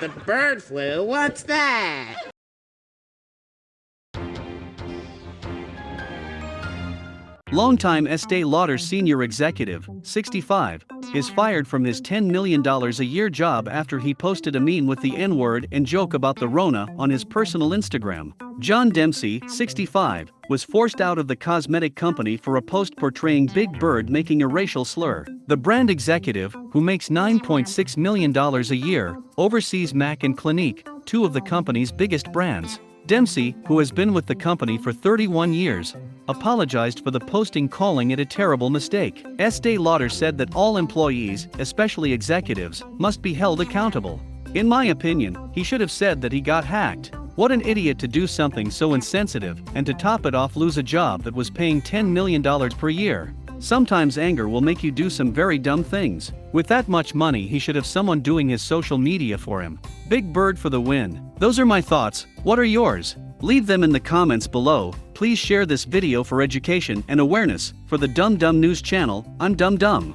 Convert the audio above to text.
The bird flu? What's that? Longtime Estee Lauder senior executive, 65, is fired from his $10 million a year job after he posted a meme with the N word and joke about the Rona on his personal Instagram. John Dempsey, 65, was forced out of the cosmetic company for a post portraying Big Bird making a racial slur. The brand executive, who makes $9.6 million a year, oversees MAC and Clinique, two of the company's biggest brands. Dempsey, who has been with the company for 31 years, apologized for the posting calling it a terrible mistake. Estee Lauder said that all employees, especially executives, must be held accountable. In my opinion, he should have said that he got hacked. What an idiot to do something so insensitive and to top it off lose a job that was paying $10 million per year. Sometimes anger will make you do some very dumb things. With that much money he should have someone doing his social media for him. Big Bird for the win. Those are my thoughts, what are yours? Leave them in the comments below, please share this video for education and awareness, for the Dumb Dumb News channel, I'm Dumb Dumb.